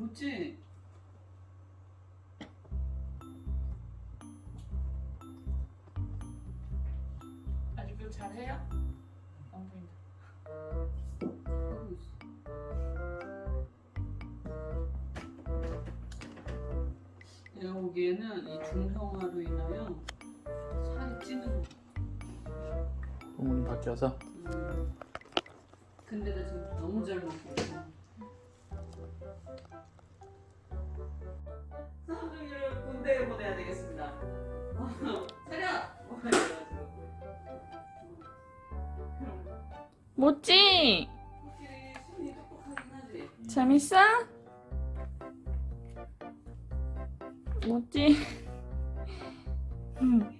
뭐지? 아직도 잘해요? 안 보인다. 내가 보기에는 이 중성화로 인하여 살이 찌는 거. 부모님 바뀌어서 음. 근데 나 지금 너무 잘 먹고 있어. 군대에 보내야 되겠습니다. 차렷! 뭐지? 재밌어? 뭐지? 음.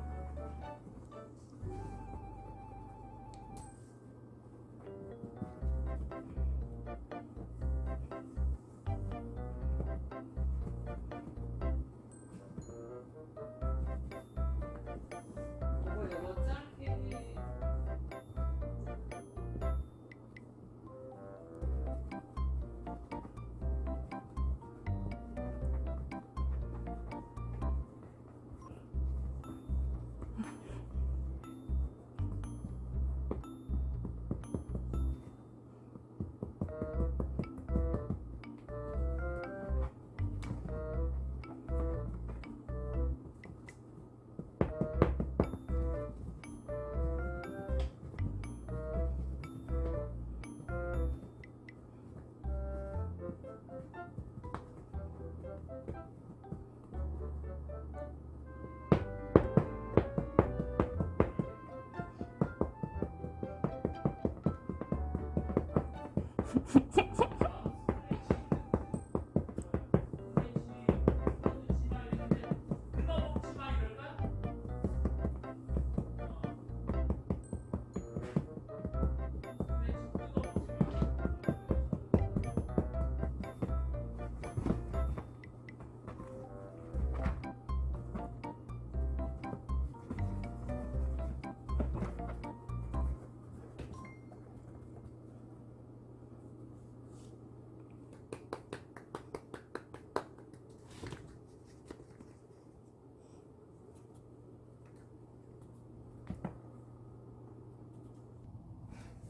tick, tick.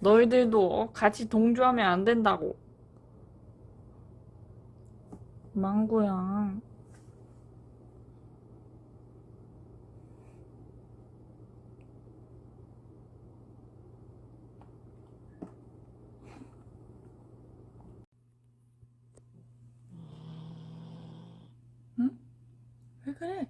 너희들도 같이 동조하면 안 된다고. 망고야. 그래?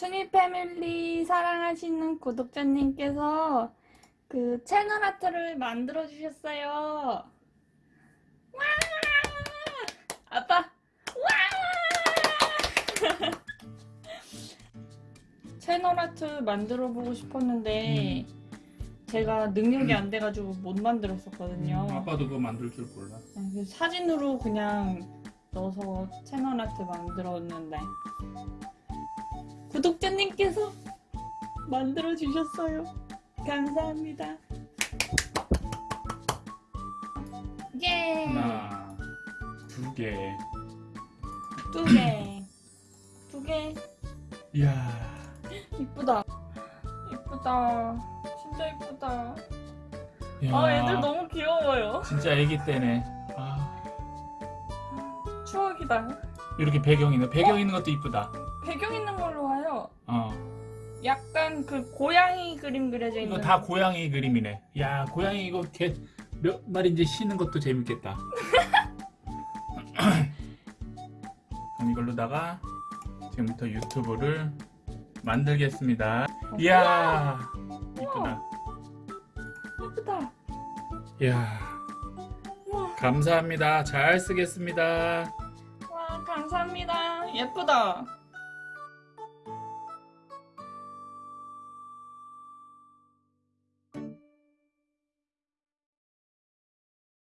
순이 패밀리 사랑하시는 구독자님께서 그 채널 아트를 만들어 주셨어요. 와! 아빠! 와! 채널 아트 만들어 보고 싶었는데 제가 능력이 안 돼가지고 못 만들었었거든요. 음, 아빠도 그거 만들 줄 몰라 아, 그래서 사진으로 그냥 넣어서 채널 아트 만들었는데 구독자님께서 만들어 주셨어요. 감사합니다. 예. 하나, 두 개. 두 개. 두 개. 이야. 이쁘다. 이쁘다. 진짜 이쁘다. 아, 애들 너무 귀여워요. 진짜 애기 때네. 아, 추억이다. 이렇게 배경 있는 배경 있는 것도 이쁘다. 배경. 어. 약간 그 고양이 그림 그려져 있는. 이거 다 고양이 그림이네. 야, 고양이 이거 개 몇 마리인지 쉬는 것도 재밌겠다. 그럼 이걸로다가 지금부터 유튜브를 만들겠습니다. 이야, 이쁘다. 예쁘다. 이야, 와, 감사합니다. 잘 쓰겠습니다. 와 감사합니다. 예쁘다.